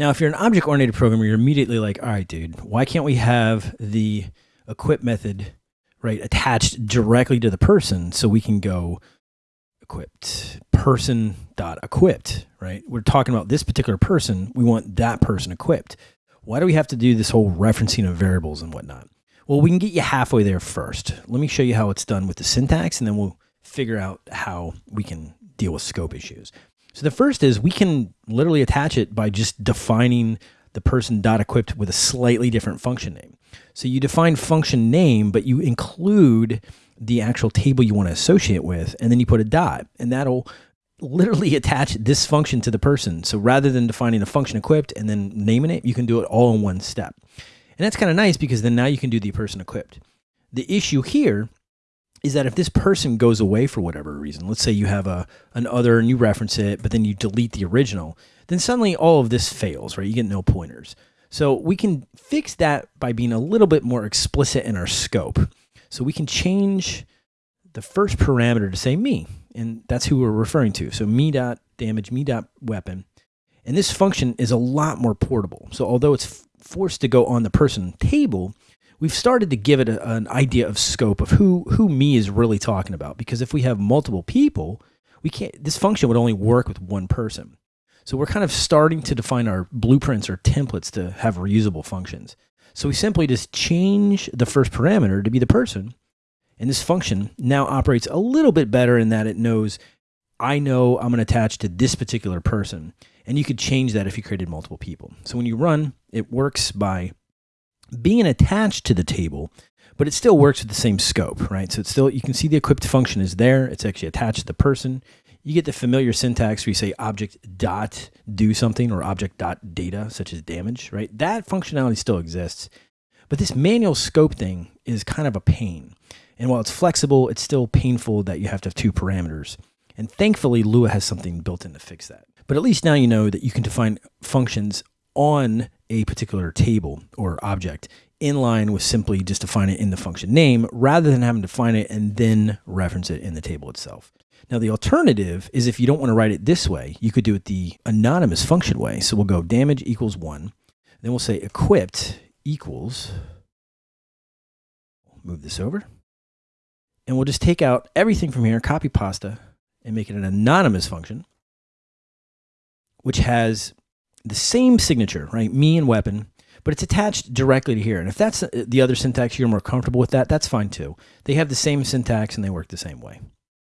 Now, if you're an object-oriented programmer, you're immediately like, all right, dude, why can't we have the equip method, right, attached directly to the person so we can go equipped person dot equipped, right? We're talking about this particular person. We want that person equipped. Why do we have to do this whole referencing of variables and whatnot? Well, we can get you halfway there first. Let me show you how it's done with the syntax, and then we'll figure out how we can deal with scope issues. So the first is we can literally attach it by just defining the person dot equipped with a slightly different function name. So you define function name, but you include the actual table you want to associate with, and then you put a dot, and that'll literally attach this function to the person. So rather than defining a function equipped and then naming it, you can do it all in one step. And that's kind of nice because then now you can do the person equipped. The issue here is that if this person goes away for whatever reason, let's say you have a an other and you reference it, but then you delete the original, then suddenly all of this fails, right? You get no pointers. So we can fix that by being a little bit more explicit in our scope. So we can change the first parameter to say me, and that's who we're referring to. So me dot damage, me dot weapon. And this function is a lot more portable. So although it's forced to go on the person table, we've started to give it a, an idea of scope of who who me is really talking about. Because if we have multiple people, we can't. This function would only work with one person. So we're kind of starting to define our blueprints or templates to have reusable functions. So we simply just change the first parameter to be the person. And this function now operates a little bit better in that it knows I know I'm going to attach to this particular person. And you could change that if you created multiple people. So when you run, it works by being attached to the table, but it still works with the same scope, right? So it's still, you can see the equipped function is there. It's actually attached to the person. You get the familiar syntax where you say object dot do something or object dot data, such as damage, right? That functionality still exists. But this manual scope thing is kind of a pain. And while it's flexible, it's still painful that you have to have two parameters. And thankfully, Lua has something built in to fix that. But at least now you know that you can define functions on a particular table or object in line with simply just define it in the function name rather than having to define it and then reference it in the table itself. Now, the alternative is if you don't want to write it this way, you could do it the anonymous function way. So we'll go damage equals one. Then we'll say equipped equals, move this over. And we'll just take out everything from here, copy pasta, and make it an anonymous function, which has the same signature, right? Me and weapon, but it's attached directly to here. And if that's uh, the other syntax you're more comfortable with that, that's fine too. They have the same syntax and they work the same way.